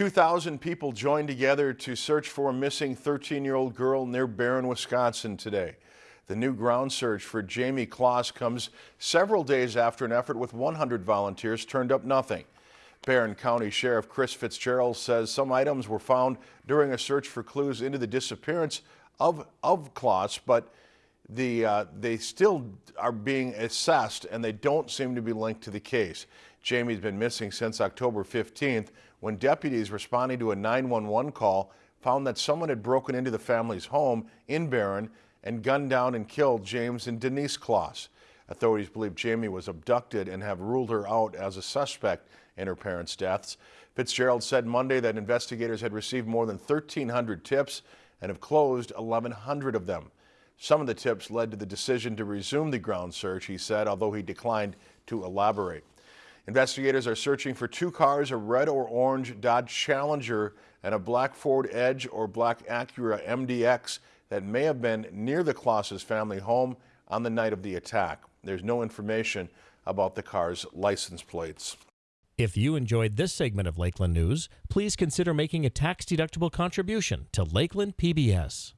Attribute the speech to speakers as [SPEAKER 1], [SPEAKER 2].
[SPEAKER 1] 2,000 people joined together to search for a missing 13-year-old girl near Barron, Wisconsin today. The new ground search for Jayme Closs comes several days after an effort with 100 volunteers turned up nothing. Barron County Sheriff Chris Fitzgerald says some items were found during a search for clues into the disappearance of, of Closs, but the, uh, they still are being assessed and they don't seem to be linked to the case. Jayme's been missing since October 15th when deputies responding to a 911 call found that someone had broken into the family's home in Barron and gunned down and killed James and Denise Closs. Authorities believe Jayme was abducted and have ruled her out as a suspect in her parents' deaths. Fitzgerald said Monday that investigators had received more than 1,300 tips and have closed 1,100 of them. Some of the tips led to the decision to resume the ground search, he said, although he declined to elaborate. Investigators are searching for two cars, a red or orange Dodge Challenger and a black Ford Edge or black Acura MDX that may have been near the Closs's family home on the night of the attack. There's no information about the car's license plates.
[SPEAKER 2] If you enjoyed this segment of Lakeland News, please consider making a tax-deductible contribution to Lakeland PBS.